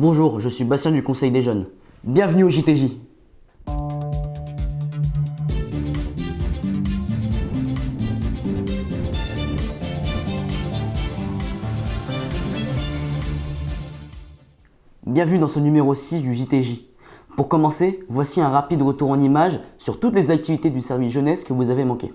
Bonjour, je suis Bastien du Conseil des Jeunes. Bienvenue au JTJ. Bienvenue dans ce numéro 6 du JTJ. Pour commencer, voici un rapide retour en images sur toutes les activités du service jeunesse que vous avez manquées.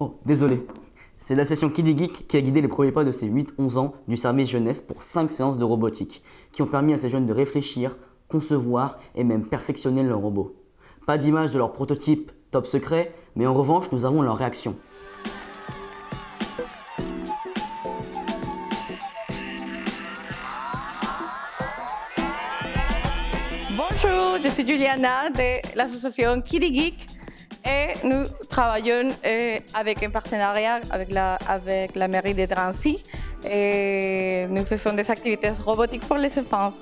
Oh, désolé. C'est la session Kiddy Geek qui a guidé les premiers pas de ces 8-11 ans du service jeunesse pour 5 séances de robotique, qui ont permis à ces jeunes de réfléchir, concevoir et même perfectionner leurs robots. Pas d'image de leur prototype top secret, mais en revanche, nous avons leur réaction. Bonjour, je suis Juliana de l'association Kiddy Geek et nous travaillons euh, avec un partenariat avec la, avec la mairie de Drancy et nous faisons des activités robotiques pour les enfants.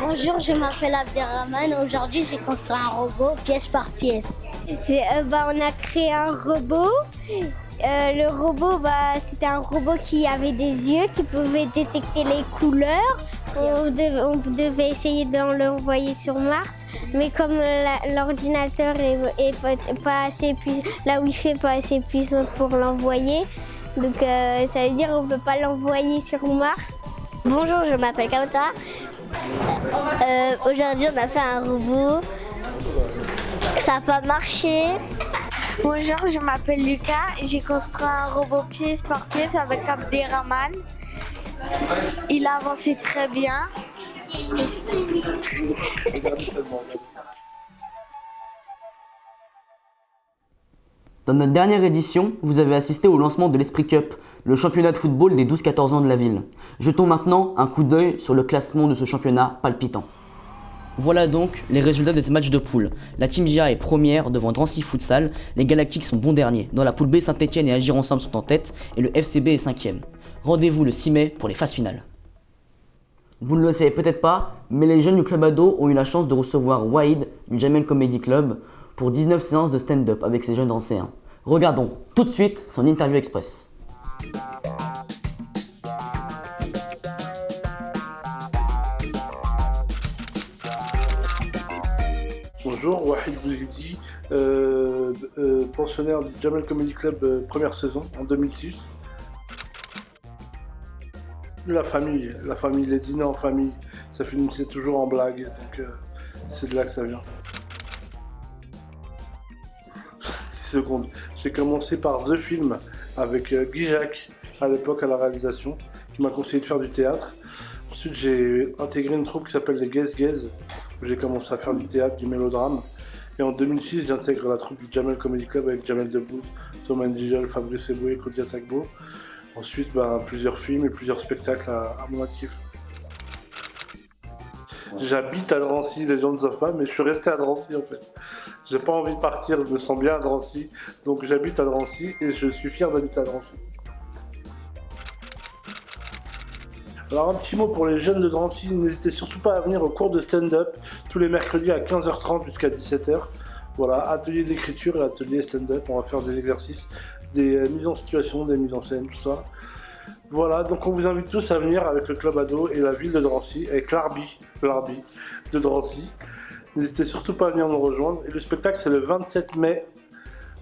Bonjour, je m'appelle Abderrahman. Aujourd'hui, j'ai construit un robot pièce par pièce. Euh, bah, on a créé un robot. Euh, le robot, bah, c'était un robot qui avait des yeux, qui pouvait détecter les couleurs. On devait, essayer de l'envoyer sur Mars, mais comme l'ordinateur est, pas, assez puissant, la Wi-Fi pas assez puissante pour l'envoyer, donc euh, ça veut dire qu'on peut pas l'envoyer sur Mars. Bonjour, je m'appelle Kauta. Euh, Aujourd'hui, on a fait un robot. Ça n'a pas marché. Bonjour, je m'appelle Lucas. J'ai construit un robot pièce par pièce avec Abderrahman. Il a avancé très bien. Dans notre dernière édition, vous avez assisté au lancement de l'Esprit Cup, le championnat de football des 12-14 ans de la ville. Jetons maintenant un coup d'œil sur le classement de ce championnat palpitant. Voilà donc les résultats de ces matchs de poule. La Team JA est première devant Drancy Futsal, les Galactiques sont bons derniers. Dans la poule B, Saint-Etienne et Agir Ensemble sont en tête et le FCB est cinquième. Rendez-vous le 6 mai pour les phases finales. Vous ne le savez peut-être pas, mais les jeunes du club ado ont eu la chance de recevoir Wade du Jamel Comedy Club pour 19 séances de stand-up avec ses jeunes anciens. Regardons tout de suite son interview express. Bonjour, Wahid Bouzidi, euh, euh, pensionnaire du Jamel Comedy Club euh, première saison en 2006. La famille, la famille, les dîners en famille, ça finissait toujours en blague, donc euh, c'est de là que ça vient. 10 secondes. J'ai commencé par The Film avec euh, Guy Jacques à l'époque à la réalisation, qui m'a conseillé de faire du théâtre. Ensuite, j'ai intégré une troupe qui s'appelle les Gaze Gaze, où j'ai commencé à faire du théâtre, du mélodrame. Et en 2006, j'intègre la troupe du Jamel Comedy Club avec Jamel Debbouze, Thomas Ndigel, Fabrice Eboué, Claudia Tagbo. Ensuite, bah, plusieurs films et plusieurs spectacles à, à mon actif. J'habite à Drancy, les gens ne savent pas, mais je suis resté à Drancy en fait. J'ai pas envie de partir, je me sens bien à Drancy, donc j'habite à Drancy et je suis fier d'habiter à Drancy. Alors un petit mot pour les jeunes de Drancy, n'hésitez surtout pas à venir au cours de stand-up tous les mercredis à 15h30 jusqu'à 17h. Voilà, atelier d'écriture et atelier stand-up, on va faire des exercices des euh, mises en situation, des mises en scène, tout ça. Voilà, donc on vous invite tous à venir avec le club ado et la ville de Drancy, avec l'Arbi de Drancy. N'hésitez surtout pas à venir nous rejoindre. Et le spectacle, c'est le 27 mai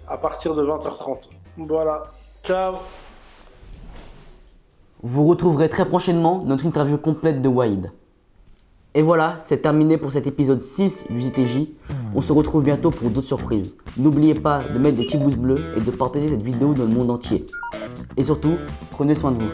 à partir de 20h30. Voilà, ciao Vous retrouverez très prochainement notre interview complète de Wade. Et voilà, c'est terminé pour cet épisode 6 du JTJ. On se retrouve bientôt pour d'autres surprises. N'oubliez pas de mettre des petits pouces bleus et de partager cette vidéo dans le monde entier. Et surtout, prenez soin de vous.